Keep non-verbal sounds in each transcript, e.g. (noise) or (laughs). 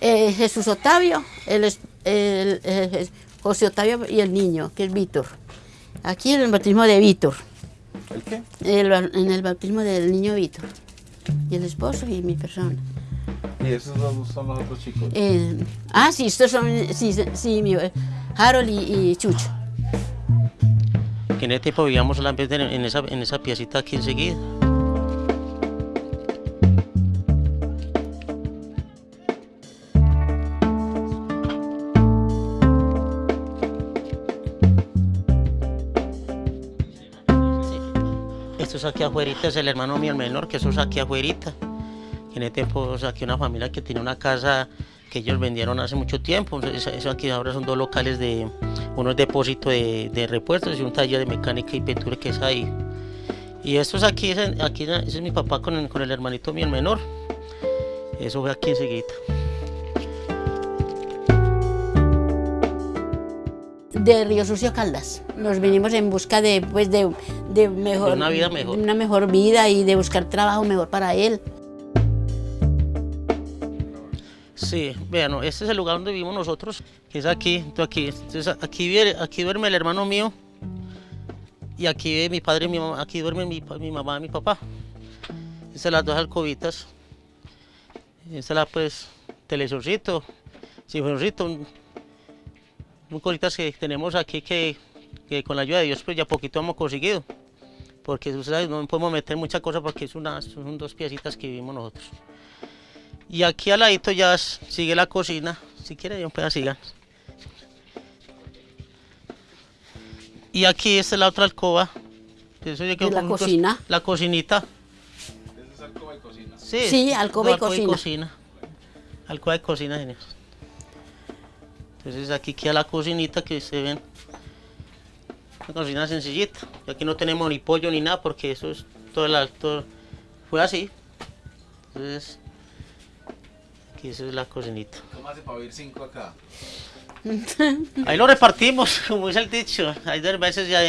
Eh, Jesús Octavio, el, el- José Octavio y el niño, que es Víctor. Aquí en el bautismo de Víctor, ¿El qué? en el bautismo del niño Víctor. Y el esposo y mi persona. Y esos dos son los otros chicos. Eh, ah, sí, estos son, sí, sí, mi, eh, Harold y, y Chucho. Que en ese tiempo vivíamos solamente en en esa, en esa piecita aquí enseguida. Esto es aquí afuera, es el hermano mío el menor, que eso es aquí afuera. En ese tiempo saqué una familia que tenía una casa que ellos vendieron hace mucho tiempo. Eso, eso aquí ahora son dos locales de unos depósitos de, de repuestos y un taller de mecánica y pintura que es ahí. Y esto es aquí, es mi papá con el, con el hermanito mío el menor. Eso fue aquí enseguida. De Río Sucio Caldas. Nos vinimos en busca de, pues, de, de mejor, De una vida mejor. Una mejor vida y de buscar trabajo mejor para él. Sí, vean, no, este es el lugar donde vivimos nosotros, que es aquí, entonces aquí, entonces aquí, vive- aquí duerme el hermano mío y aquí vive mi padre y mi mamá, aquí duerme mi, mi mamá y mi papá. Estas son las dos alcobitas. Esta es la pues televisorcito, televisorcito, un cositas que tenemos aquí que, que con la ayuda de Dios pues ya poquito hemos conseguido. Porque sabes, no podemos meter muchas cosas porque es una, son dos piecitas que vivimos nosotros. Y aquí al ladito ya sigue la cocina. Si quiere, yo pueda sigan. Y aquí esta es la otra alcoba. Eso yo creo ¿De la cocina? La cocinita. Esa es alcoba y cocina. Sí, Sí, alcoba y cocina. cocina. Alcoba y cocina, señores. Entonces aquí queda la cocinita que se ven. Una cocina sencillita. Y aquí no tenemos ni pollo ni nada porque eso es todo el alto. Fue así. Entonces, aquí eso es la cocinita. ¿Cómo hace para vivir cinco acá? (laughs) Ahí lo repartimos, (laughs) como dice el dicho. Hay dos veces ya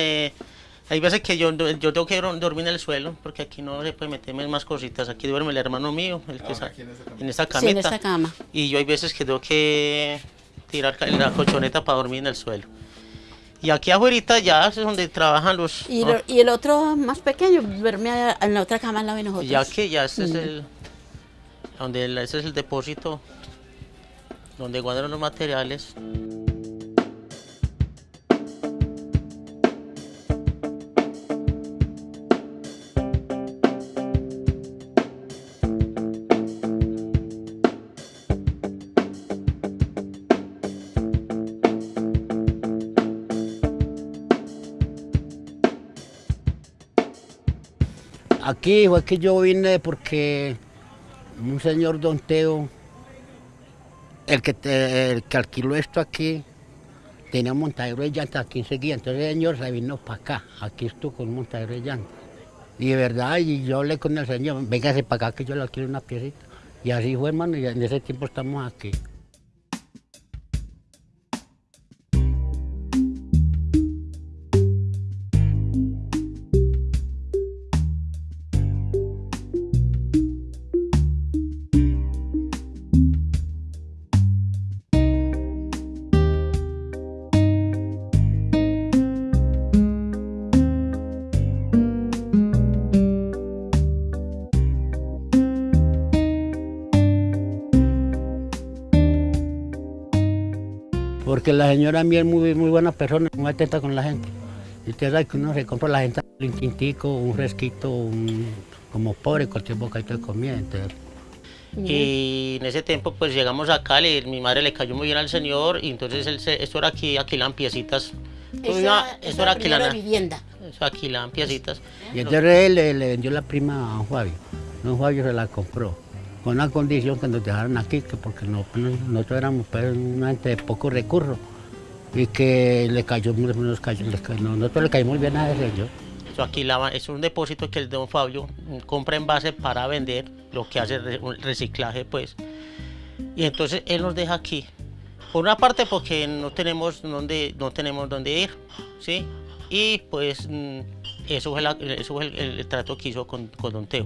Hay veces que yo, yo tengo que dor- dormir en el suelo, porque aquí no se puede meterme más cositas. Aquí duerme el hermano mío, el que Ah, está aquí en esta Sí, camita. en esta cama. Y yo hay veces que tengo que tirar la colchoneta para dormir en el suelo. Y aquí afuera ya es donde trabajan los... Y, el otro más pequeño, duerme a- en la otra cama al lado de nosotros. ya que ya este es Mm. el... Donde el- ese es el depósito donde guardan los materiales. Aquí fue que yo vine porque un señor Don Teo, el que, el que alquiló esto aquí, tenía un montadero de llantas aquí enseguida. Entonces el señor se vino para acá, aquí estuvo con un montadero de llantas. Y de verdad, y yo hablé con el señor, véngase para acá que yo le alquilo una piecita. Y así fue, hermano, y en ese tiempo estamos aquí. Porque la señora mía es muy, muy buena persona, muy atenta con la gente. Y usted sabe que uno se compra a la gente un tintico, un fresquito, un, como pobre, cualquier bocadito de comida. Entonces, Y en ese tiempo pues llegamos acá, le- mi madre le cayó muy bien al señor y entonces él se, esto era aquí, alquilan piecitas. Eso era, eso eso era de vivienda. eso alquilaban piecitas. y entonces él le, le vendió la prima a don Fabio. Don Fabio se la compró. Con una condición que nos dejaran aquí, que porque no- no- nosotros éramos pues, una gente de poco recurso. Y que le cayó, nos le cayó- no, le caímos bien a ese. Eso eso es un depósito que el don Fabio compra en base para vender, lo que hace un reciclaje pues. Y entonces él nos deja aquí. Por una parte porque no tenemos dónde, no tenemos dónde ir, ¿sí? Y pues mm, eso fue, la- el, trato que hizo con don Teo.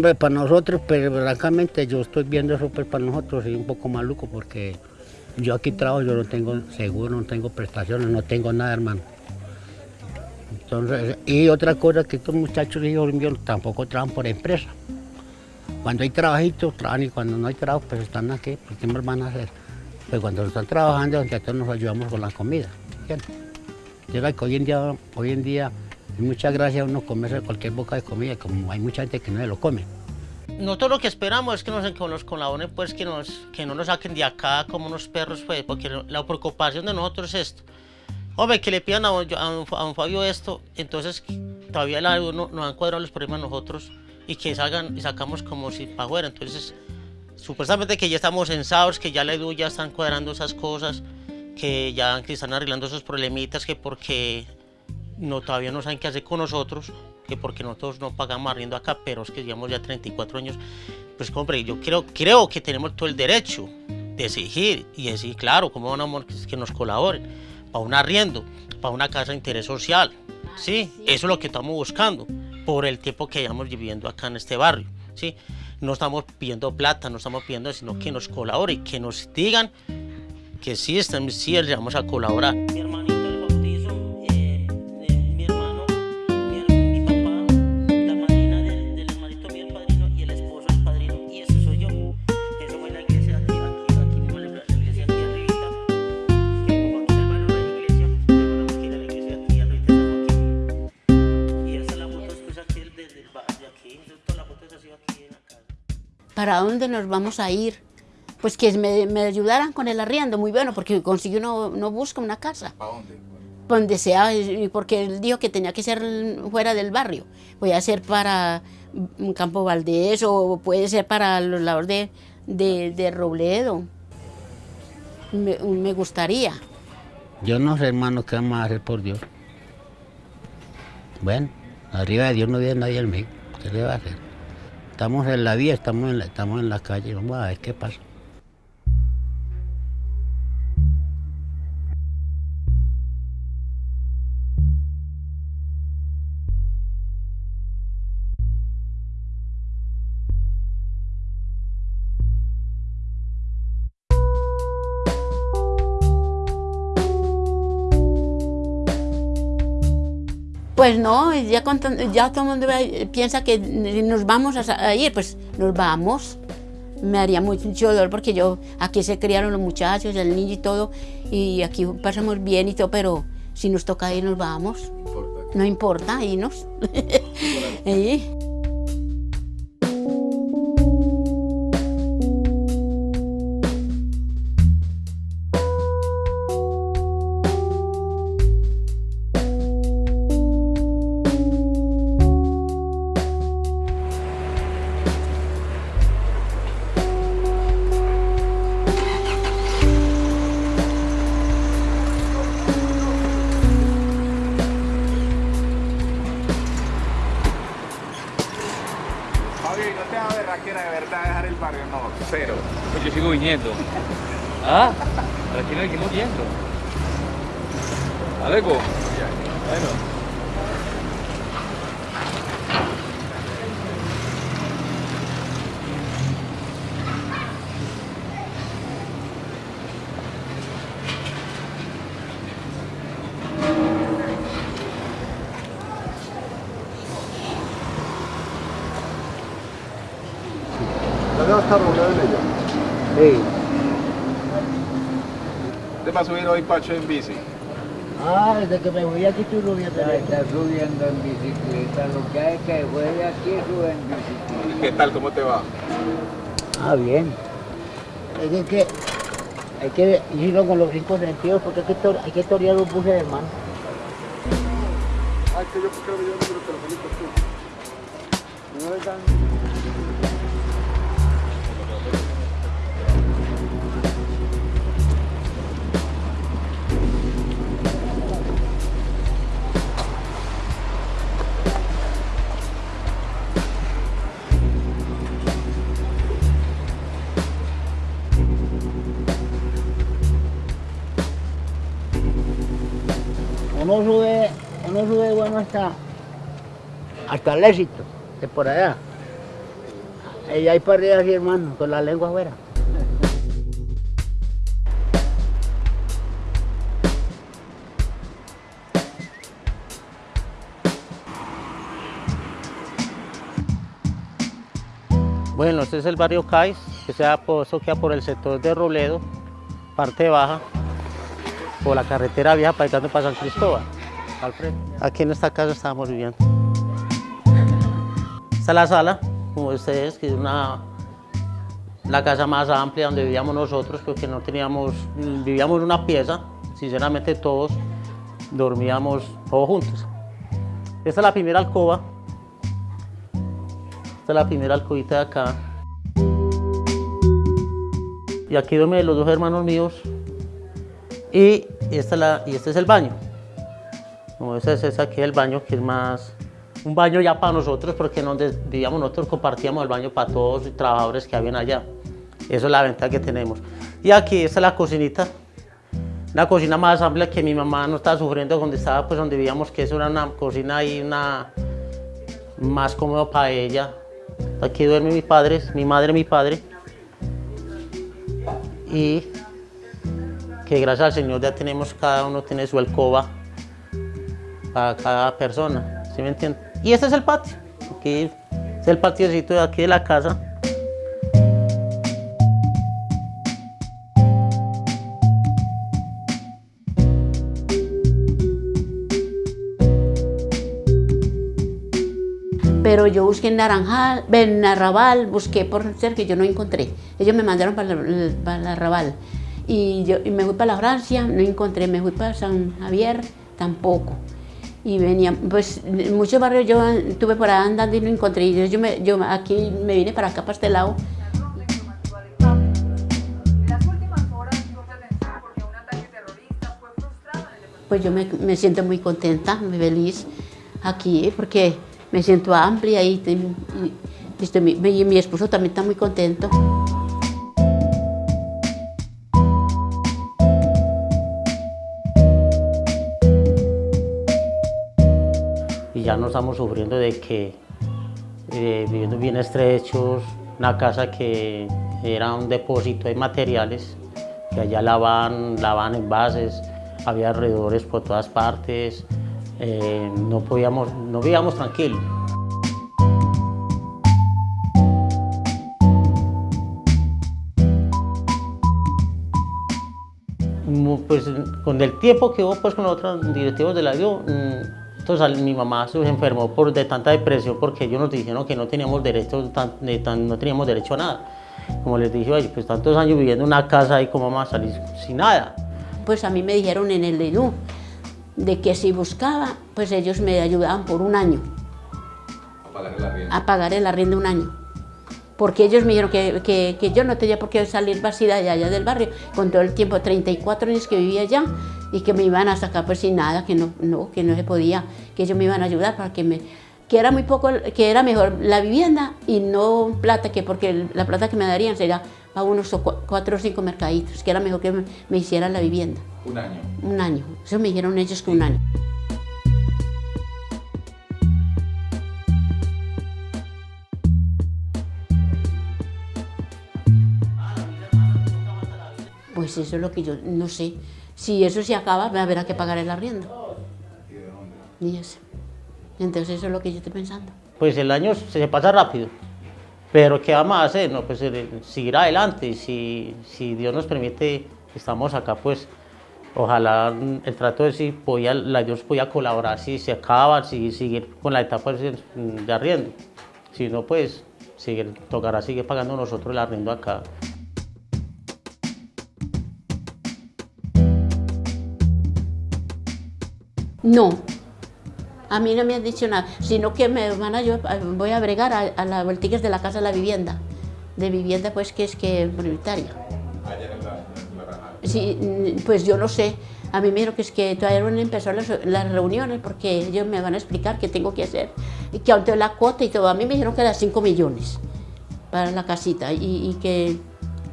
Para nosotros, pero francamente yo estoy viendo eso pues para nosotros y un poco maluco porque yo aquí trabajo, yo no tengo seguro, no tengo prestaciones, no tengo nada, hermano. Entonces, y otra cosa que estos muchachos hijos míos tampoco trabajan por empresa. Cuando hay trabajitos, trabajan y cuando no hay trabajo, pues están aquí, pues ¿qué más van a hacer? Pues cuando están trabajando, entonces nos ayudamos con la comida. ¿entiendes? Que hoy en día, hoy en día, muchas gracias uno comerse cualquier boca de comida, como hay mucha gente que no se lo come. Nosotros lo que esperamos es que nos, colaboren, pues que, nos, que no nos saquen de acá como unos perros, pues, porque la preocupación de nosotros es esto. Hombre, que le pidan a, a don Fabio esto, entonces todavía la, no, nos han cuadrado los problemas nosotros y que salgan y sacamos como si para afuera. Entonces, supuestamente que ya estamos censados, que ya la EDU ya están cuadrando esas cosas, que ya están arreglando esos problemitas, que porque no, todavía no saben qué hacer con nosotros, que porque nosotros no pagamos arriendo acá, pero es que llevamos ya 34 años. Pues, hombre, yo creo, creo que tenemos todo el derecho de exigir y decir, claro, cómo van a que, nos colaboren para un arriendo, para una casa de interés social. ¿sí? Eso es lo que estamos buscando por el tiempo que llevamos viviendo acá en este barrio. ¿sí? No estamos pidiendo plata, no estamos pidiendo, sino que nos colaboren, que nos digan que sí, estamos, sí vamos a colaborar. Mi hermanito ¿Para dónde nos vamos a ir? Pues que me, me ayudaran con el arriendo, muy bueno, porque consigue uno, no busca una casa. ¿Para dónde? donde sea, y porque él dijo que tenía que ser fuera del barrio. Voy a ser para Campo Valdés o puede ser para los lados de, de, de Robledo. Me, me gustaría. Yo no sé, hermano, qué vamos a hacer por Dios. Bueno, arriba de Dios no vive nadie en mí. ¿Qué le va a hacer? Estamos en la vía, estamos en la, estamos en la calle, vamos a ver qué pasa. Pues no, ya, con ya todo el mundo piensa que nos vamos a, ir, pues nos vamos. Me haría mucho dolor porque yo, aquí se criaron los muchachos, el niño y todo, y aquí pasamos bien y todo, pero si nos toca ir, nos vamos. Importa. No importa, irnos. Sí. (laughs) de verdad dejar el barrio? No, cero. Pues yo sigo viniendo. (laughs) ¿Ah? ¿Para qué no seguimos yendo? ¿Alego? Bueno. Va a estar Robledo en ella? Sí. ¿Te va a subir hoy Pacho en bici? Ah, desde que me voy aquí estoy subiendo. Ya está subiendo en bicicleta, lo que hay que fue de aquí sube en bicicleta. ¿Qué tal? ¿Cómo te va? Ah, bien. Es que- que hay que irlo con los cinco sentidos porque hay que, tor- hay que torear los buses, hermano. Ay, que yo creo que yo número telefónico tú. No le dan... Uno sube, uno sube bueno hasta, hasta el éxito, de por allá. Ella ahí para así, hermano, con la lengua afuera. Bueno, este es el barrio Cais, que eso queda por el sector de Robledo, parte baja, por la carretera vieja para ir para San Cristóbal, al frente. Aquí en esta casa estábamos viviendo. (laughs) Esta es la sala, como ustedes, que es una, la casa más amplia donde vivíamos nosotros, porque no teníamos, vivíamos en una pieza, sinceramente todos dormíamos todos juntos. Esta es la primera alcoba, esta es la primera alcobita de acá. Y aquí duermen los dos hermanos míos. Y, esta y este es el baño. Como ese es aquí el baño, que es más un baño ya para nosotros, porque donde vivíamos nosotros compartíamos el baño para todos los trabajadores que habían allá. Eso es la ventaja que tenemos. Y aquí esta es la cocinita. La cocina más amplia que mi mamá no estaba sufriendo donde estaba, pues donde vivíamos, que eso una cocina y una más cómodo para ella. Aquí duerme mi padre, mi madre, mi padre. Y que gracias al Señor ya tenemos, cada uno tiene su alcoba para cada persona, ¿sí me entienden? Y este es el patio, aquí es el patiocito de aquí de la casa. pero yo busqué en Naranjal, en Arrabal, busqué por ser que yo no encontré. Ellos me mandaron para el, para el Arrabal y, yo, y me fui para la Francia, no encontré, me fui para San Javier, tampoco. Y venía, pues muchos barrios yo estuve por ahí andando y no encontré. Y yo, me, yo aquí me vine para acá, para este lado. Pues yo me, me siento muy contenta, muy feliz aquí, porque me siento amplia y, y, y, y mi esposo también está muy contento. Ya no estamos sufriendo de que eh, viviendo bien estrechos, una casa que era un depósito de materiales, que allá lavaban, lavaban envases, había alrededores por todas partes, eh, no podíamos, no vivíamos tranquilos. Pues con el tiempo que hubo pues, con los otros directivos de la DIO, entonces mi mamá se enfermó por, de tanta depresión porque ellos nos dijeron que no teníamos derecho, no teníamos derecho a nada. Como les dije, pues tantos años viviendo en una casa y cómo vamos a salir sin nada. Pues a mí me dijeron en el DIO, de que si buscaba, pues ellos me ayudaban por un año. A pagar el arriendo. A pagar el arriendo un año. Porque ellos me dijeron que, que, que yo no tenía por qué salir vacía de allá del barrio, con todo el tiempo, 34 años que vivía allá, y que me iban a sacar pues sin nada, que no, no, que no se podía, que ellos me iban a ayudar para que me, que era muy poco, que era mejor la vivienda y no plata, que porque la plata que me darían sería a unos cuatro o cinco mercaditos, que era mejor que me, me hicieran la vivienda. Un año. Un año. Eso me dijeron ellos que un año. Pues eso es lo que yo no sé. Si eso se acaba, me habrá que pagar el arriendo. Y eso. Entonces eso es lo que yo estoy pensando. Pues el año se pasa rápido. Pero ¿qué vamos a hacer? No, pues eh, seguir adelante. Si, si Dios nos permite, estamos acá, pues ojalá el trato de si podía, la Dios podía colaborar, si se acaba, si seguir con la etapa de arriendo. Si no, pues seguir, tocará seguir pagando nosotros el arriendo acá. No, a mí no me han dicho nada, sino que me van a, yo voy a bregar a, a las voltigas de la casa de la vivienda, de vivienda pues que es que prioritaria. Sí, pues yo no sé. A mí me dijeron que es que todavía no han empezado las, las, reuniones porque ellos me van a explicar qué tengo que hacer. Y que aunque la cuota y todo, a mí me dijeron que era 5 millones para la casita y, y que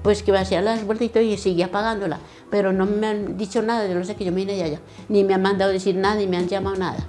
pues que hacía las vueltas y seguía pagándola. Pero no me han dicho nada, no sé que yo me vine de allá. Ni me han mandado decir nada, ni me han llamado nada.